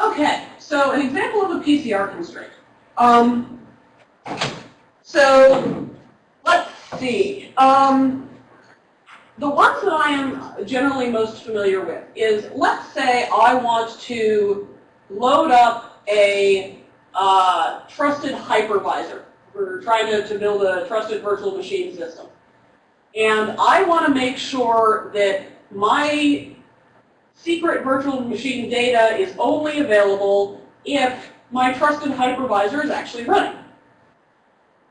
Okay, so an example of a PCR constraint. Um, so let's see. Um, the ones that I am generally most familiar with is, let's say I want to load up a uh, trusted hypervisor. We're trying to, to build a trusted virtual machine system. And I want to make sure that my secret virtual machine data is only available if my trusted hypervisor is actually running.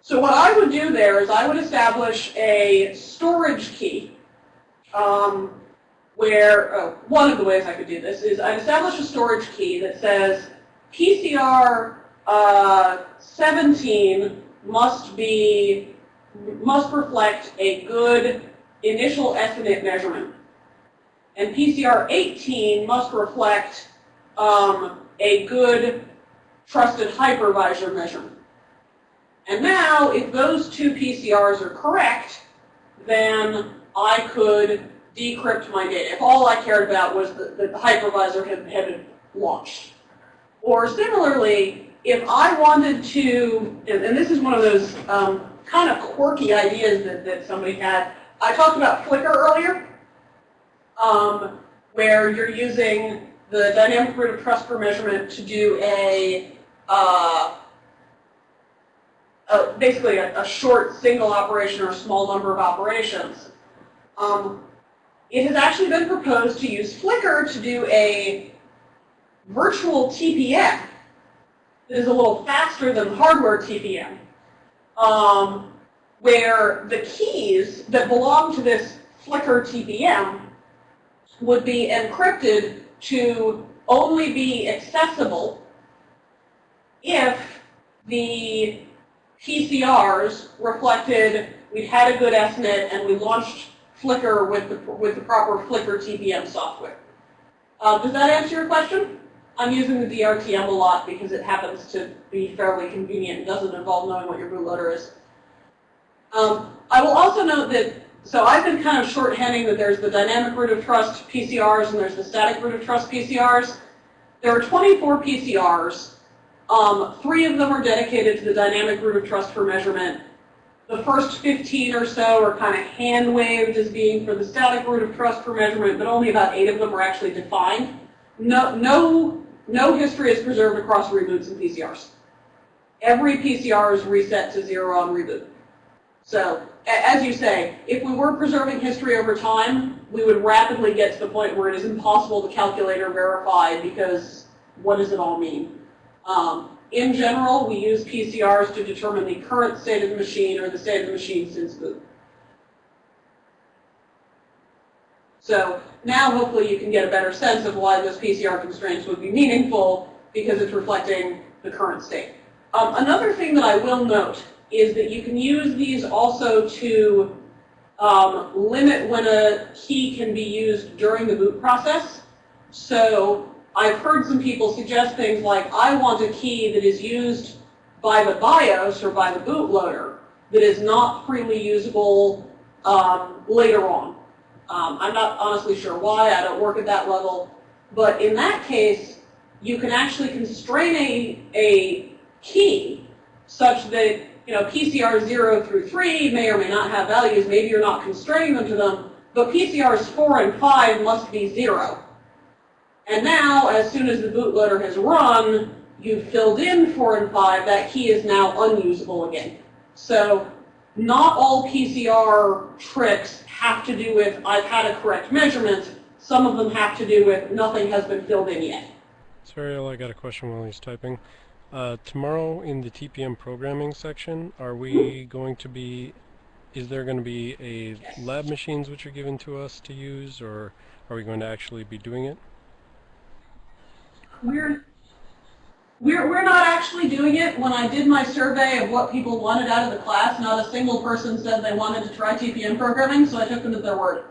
So what I would do there is I would establish a storage key um, where, uh, one of the ways I could do this is I'd establish a storage key that says PCR uh, 17 must be, must reflect a good initial estimate measurement. And PCR 18 must reflect um, a good trusted hypervisor measurement. And now, if those two PCRs are correct, then I could decrypt my data. If all I cared about was that the, hypervisor had, had launched. Or similarly, if I wanted to, and, and this is one of those um, kind of quirky ideas that, that somebody had. I talked about Flicker earlier um, where you're using the dynamic root of trust for measurement to do a, uh, a basically a, a, short single operation or a small number of operations. Um, it has actually been proposed to use Flicker to do a virtual TPM that is a little faster than hardware TPM, um, where the keys that belong to this Flicker TPM would be encrypted to only be accessible if the PCRs reflected we had a good estimate and we launched Flicker with the, with the proper Flicker TPM software. Uh, does that answer your question? I'm using the DRTM a lot because it happens to be fairly convenient. It doesn't involve knowing what your bootloader is. Um, I will also note that so I've been kind of shorthanding that there's the dynamic root of trust PCRs and there's the static root of trust PCRs. There are 24 PCRs. Um, three of them are dedicated to the dynamic root of trust for measurement. The first 15 or so are kind of hand-waved as being for the static root of trust for measurement, but only about eight of them are actually defined. No, no, no history is preserved across reboots and PCRs. Every PCR is reset to zero on reboot. So as you say, if we were preserving history over time, we would rapidly get to the point where it is impossible to calculate or verify because what does it all mean? Um, in general, we use PCRs to determine the current state of the machine or the state of the machine since boot. So now hopefully you can get a better sense of why those PCR constraints would be meaningful because it's reflecting the current state. Um, another thing that I will note is that you can use these also to um, limit when a key can be used during the boot process. So I've heard some people suggest things like, I want a key that is used by the BIOS or by the bootloader that is not freely usable um, later on. Um, I'm not honestly sure why, I don't work at that level. But in that case, you can actually constrain a, a key such that you know, PCR 0 through 3 may or may not have values. Maybe you're not constraining them to them. But PCRs 4 and 5 must be 0. And now, as soon as the bootloader has run, you've filled in 4 and 5, that key is now unusable again. So not all PCR tricks have to do with I've had a correct measurement. Some of them have to do with nothing has been filled in yet. Sorry, I got a question while he's typing. Uh, tomorrow in the TPM programming section, are we going to be, is there going to be a lab machines which are given to us to use, or are we going to actually be doing it? We're, we're, we're not actually doing it. When I did my survey of what people wanted out of the class, not a single person said they wanted to try TPM programming, so I took them at their word.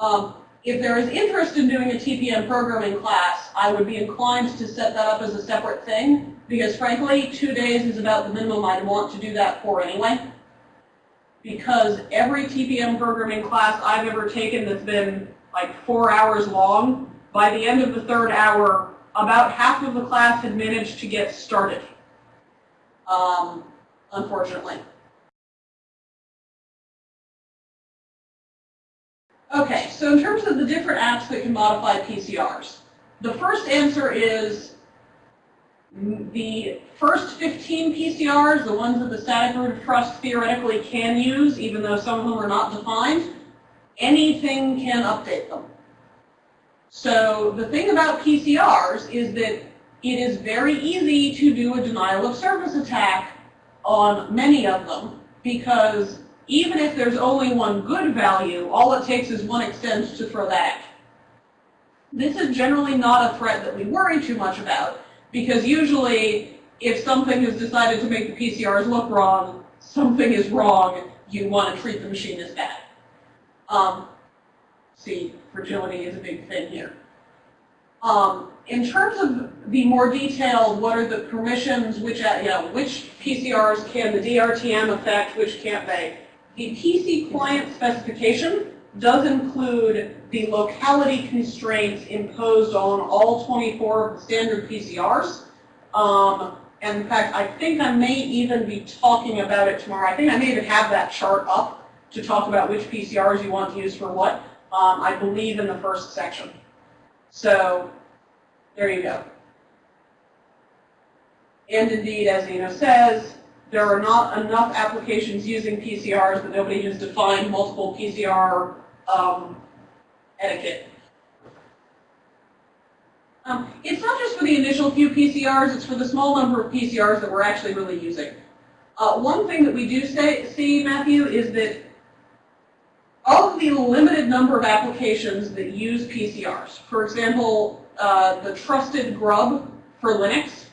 Um, if there is interest in doing a TPM programming class, I would be inclined to set that up as a separate thing, because frankly, two days is about the minimum I'd want to do that for anyway. Because every TPM programming class I've ever taken that's been like four hours long, by the end of the third hour, about half of the class had managed to get started, um, unfortunately. Okay, so in terms of the different apps that can modify PCRs, the first answer is the first 15 PCRs, the ones that the static root of trust theoretically can use, even though some of them are not defined, anything can update them. So the thing about PCRs is that it is very easy to do a denial of service attack on many of them because even if there's only one good value, all it takes is one extend to throw that. This is generally not a threat that we worry too much about, because usually if something has decided to make the PCRs look wrong, something is wrong, you want to treat the machine as bad. Um, see, fragility is a big thing here. Um, in terms of the more detailed, what are the permissions, which, uh, you know, which PCRs can the DRTM affect, which can't they? The PC client specification does include the locality constraints imposed on all 24 standard PCRs. Um, and in fact, I think I may even be talking about it tomorrow. I think I may even have that chart up to talk about which PCRs you want to use for what. Um, I believe in the first section. So there you go. And indeed, as Nino says, there are not enough applications using PCRs that nobody has defined multiple PCR um, etiquette. Um, it's not just for the initial few PCRs, it's for the small number of PCRs that we're actually really using. Uh, one thing that we do say, see, Matthew, is that of the limited number of applications that use PCRs, for example, uh, the trusted grub for Linux,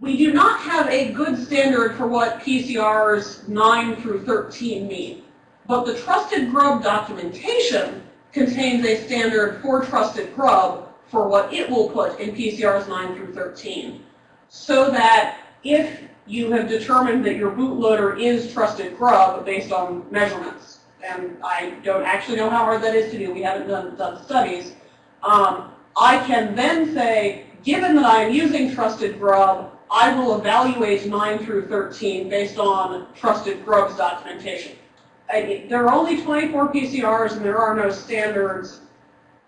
we do not have a good standard for what PCRs 9 through 13 mean, but the trusted grub documentation contains a standard for trusted grub for what it will put in PCRs 9 through 13. So that if you have determined that your bootloader is trusted grub based on measurements, and I don't actually know how hard that is to do, we haven't done, done studies, um, I can then say, given that I am using trusted grub, I will evaluate 9 through 13 based on trusted grubs documentation. I, there are only 24 PCRs and there are no standards.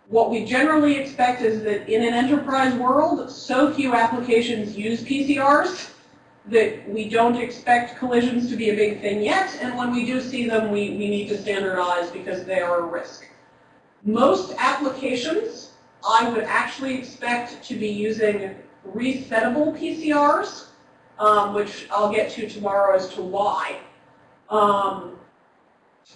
What we generally expect is that in an enterprise world, so few applications use PCRs that we don't expect collisions to be a big thing yet, and when we do see them, we, we need to standardize because they are a risk. Most applications I would actually expect to be using resettable PCRs, um, which I'll get to tomorrow as to why. Um,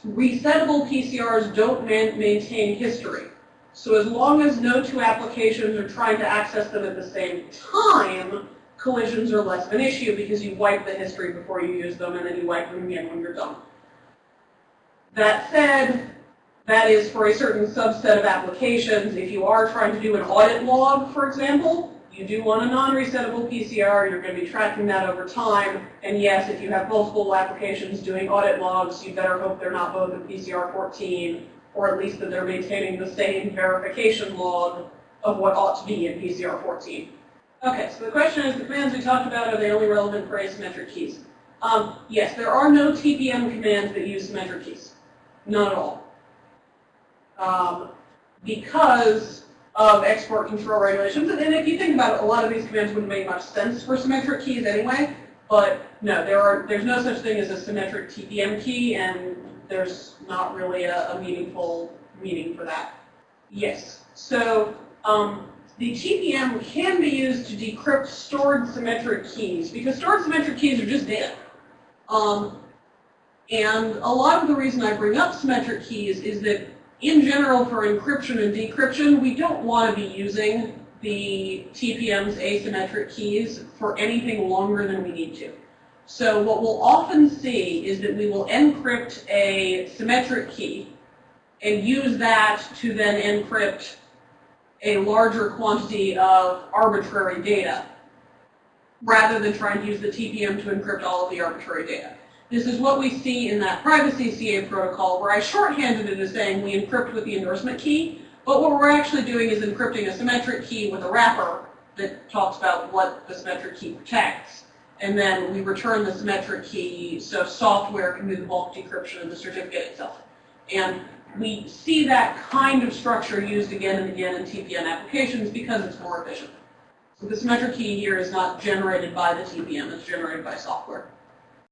resettable PCRs don't man maintain history. So as long as no two applications are trying to access them at the same time, collisions are less of an issue because you wipe the history before you use them and then you wipe them again when you're done. That said, that is for a certain subset of applications. If you are trying to do an audit log, for example, you do want a non-resettable PCR, you're going to be tracking that over time. And yes, if you have multiple applications doing audit logs, you better hope they're not both in PCR 14, or at least that they're maintaining the same verification log of what ought to be in PCR 14. Okay, so the question is, the commands we talked about, are they only relevant for asymmetric keys? Um, yes, there are no TPM commands that use symmetric keys. None at all. Um, because of export control regulations. And if you think about it, a lot of these commands wouldn't make much sense for symmetric keys anyway. But no, there are there's no such thing as a symmetric TPM key, and there's not really a, a meaningful meaning for that. Yes. So um, the TPM can be used to decrypt stored symmetric keys because stored symmetric keys are just data. Um, and a lot of the reason I bring up symmetric keys is that in general, for encryption and decryption, we don't want to be using the TPM's asymmetric keys for anything longer than we need to. So what we'll often see is that we will encrypt a symmetric key and use that to then encrypt a larger quantity of arbitrary data rather than trying to use the TPM to encrypt all of the arbitrary data. This is what we see in that privacy CA protocol where I shorthanded it as saying we encrypt with the endorsement key, But what we're actually doing is encrypting a symmetric key with a wrapper that talks about what the symmetric key protects. And then we return the symmetric key so software can do the bulk decryption of the certificate itself. And we see that kind of structure used again and again in TPM applications because it's more efficient. So the symmetric key here is not generated by the TPM, it's generated by software.